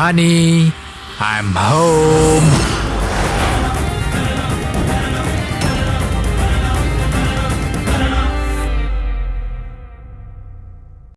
Honey, I'm home.